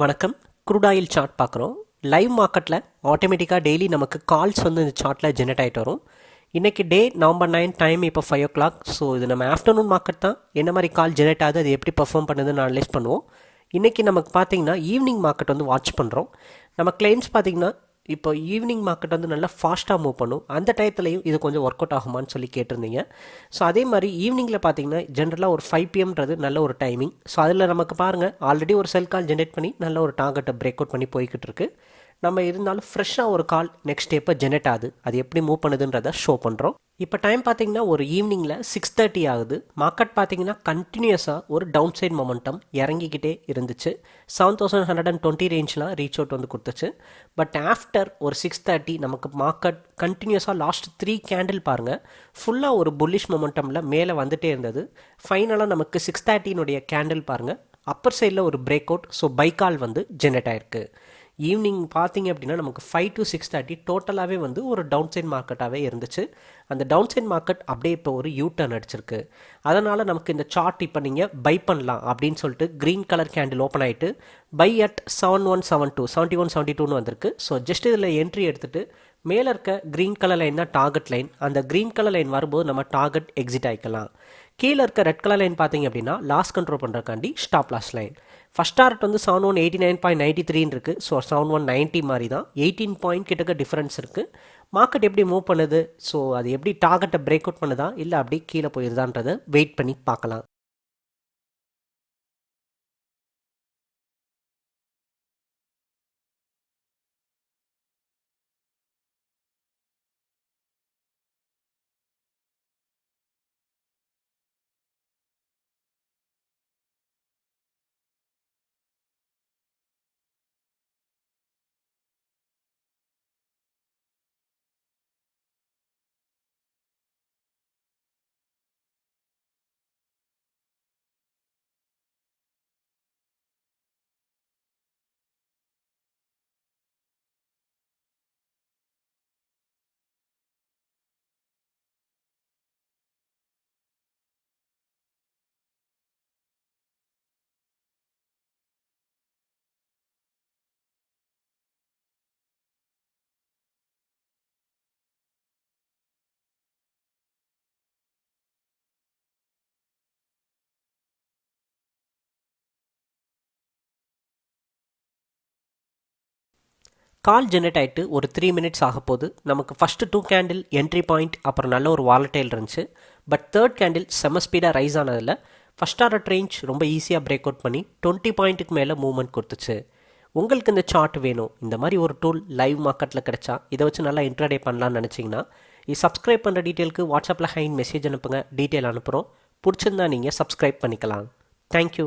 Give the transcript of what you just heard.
வணக்கம். Crude oil chart பார்க்குறோம். Live மார்க்கெட்டில் ஆட்டோமேட்டிக்காக டெய்லி நமக்கு கால்ஸ் வந்து இந்த சார்ட்டில் ஜெனரேட் ஆகிட்டு வரும். இன்றைக்கி டே நவம்பர் நைன் டைம் இப்போ ஃபைவ் ஓ கிளாக் ஸோ இது நம்ம ஆஃப்டர்நூன் மார்க்கெட் தான். என்ன மாதிரி கால் ஜெனரேட் ஆகுது அது எப்படி பர்ஃபார்ம் பண்ணுதுன்னு அனலைஸ் பண்ணுவோம். இன்றைக்கி நமக்கு பார்த்தீங்கன்னா ஈவினிங் மார்க்கெட் வந்து வாட்ச் பண்ணுறோம் நம்ம கிளைம்ஸ் பார்த்தீங்கன்னா இப்போ ஈவினிங் மார்க்கெட் வந்து நல்லா ஃபாஸ்ட்டாக மூவ் பண்ணும். அந்த டயத்துலையும் இது கொஞ்சம் ஒர்க் அவுட் ஆகுமான்னு சொல்லி கேட்டிருந்தீங்க. ஸோ அதே மாதிரி ஈவினிங்கில் பார்த்தீங்கன்னா ஜென்ரலாக ஒரு ஃபைவ் பிஎம்ன்றது நல்ல ஒரு டைமிங் ஸோ அதில் நமக்கு பாருங்கள் ஆல்ரெடி ஒரு செல் கால் ஜென்ரேட் பண்ணி நல்ல ஒரு டார்கெட்டை பிரேக் அவுட் பண்ணி போய்கிட்டு இருக்குது நம்ம இருந்தாலும் ஃப்ரெஷ்ஷாக ஒரு கால் நெக்ஸ்ட் எப்போ ஜெனரேட் ஆகுது. அது எப்படி மூவ் பண்ணுதுன்றதை ஷோ பண்ணுறோம் இப்போ டைம் பார்த்தீங்கன்னா ஒரு ஈவினிங்கில் சிக்ஸ் தேர்ட்டி ஆகுது. மார்க்கெட் பார்த்தீங்கன்னா கண்டினியூஸாக ஒரு டவுன் சைட் மொமெண்டம் இறங்கிக்கிட்டே இருந்துச்சு. Seven thousand hundred and twenty ரேஞ்ச்லாம் reach out வந்து கொடுத்துச்சு. பட் ஆஃப்டர் ஒரு சிக்ஸ் தேர்ட்டி நமக்கு மார்க்கெட் கண்டினியூஸாக லாஸ்ட் த்ரீ கேண்டில் பாருங்கள் ஃபுல்லாக ஒரு புல்லிஷ் மொமெண்டமில் மேலே வந்துட்டே இருந்தது. ஃபைனலாக நமக்கு சிக்ஸ் தேர்ட்டினுடைய கேண்டில் பாருங்கள் அப்பர் சைடில் ஒரு பிரேக் அவுட் ஸோ பைக்கால் வந்து ஜென்ரேட் ஆயிருக்கு. ஈவினிங் பார்த்தீங்க அப்படின்னா நமக்கு ஃபைவ் டு சிக்ஸ் தேர்ட்டி டோட்டலாகவே வந்து ஒரு டவுன் சைட் மார்க்கெட்டாகவே இருந்துச்சு. அந்த டவுன் சைட் மார்க்கெட் அப்படியே இப்போ ஒரு யூ டர்ன் அடிச்சிருக்கு. அதனால் நமக்கு இந்த சார்ட் இப்போ நீங்கள் பை பண்ணலாம் அப்படின்னு சொல்லிட்டு க்ரீன் கலர் கேண்டில் ஓப்பன் ஆகிட்டு buy at seven one seven two seventy one seventy டூன்னு வந்திருக்கு. ஸோ ஜஸ்ட் இதில் என்ட்ரி எடுத்துகிட்டு மேலே இருக்க க்ரீன் கலர் லைன் தான் டார்கெட் லைன் அந்த க்ரீன் கலர் லைன் வரும்போது நம்ம டார்கெட் எக்ஸிட் ஆகிக்கலாம் கீழே இருக்க ரெட் கலர் லைன் பார்த்தீங்க அப்படின்னா loss control பண்ணுறக்காண்டி stop loss line first target வந்து seven one eighty nine point ninety த்ரீன்னு இருக்குது ஸோ செவன் ஒன் நைன்ட்டி மாதிரி தான் எயிட்டீன் பாயிண்ட் கிட்டக்க டிஃப்ரென்ஸ் இருக்குது மார்க்கெட் எப்படி மூவ் பண்ணுது? ஸோ அது எப்படி டார்கெட்டை பிரேக் அவுட் பண்ணுதா? இல்லை அப்படி கீழே போயிருதான்றதை வெயிட் பண்ணி பார்க்கலாம். கால் ஜெனரேட் ஆகிட்டு ஒரு த்ரீ மினிட்ஸ் ஆக போது நமக்கு first two candle entry point அப்புறம் நல்ல ஒரு வாலட்டைல் இருந்துச்சு. பட் தேர்ட் கேண்டில் செம ஸ்பீடாக ரைஸ் ஆனதில் ஃபஸ்ட் ஆர்டர் ரேஞ்ச் ரொம்ப ஈஸியாக பிரேக் அவுட் பண்ணி டுவெண்ட்டி பாயிண்ட்டுக்கு மேலே மூவ்மெண்ட் கொடுத்துச்சு. உங்களுக்கு இந்த சார்ட் வேணும். இந்த மாதிரி ஒரு டூல் லைவ் மார்க்கெட்டில் கிடச்சா இதை வச்சு நல்லா இன்ட்ரடே பண்ணலான்னு நினச்சிங்கன்னா இது சப்ஸ்கிரைப் பண்ணுற டீட்டெயிலுக்கு வாட்ஸ்அப்பில் ஹைன் மெசேஜ் அனுப்புங்க. டீட்டெயில் அனுப்புகிறோம் பிடிச்சிருந்தா நீங்கள் சப்ஸ்கிரைப் பண்ணிக்கலாம். தேங்க்யூ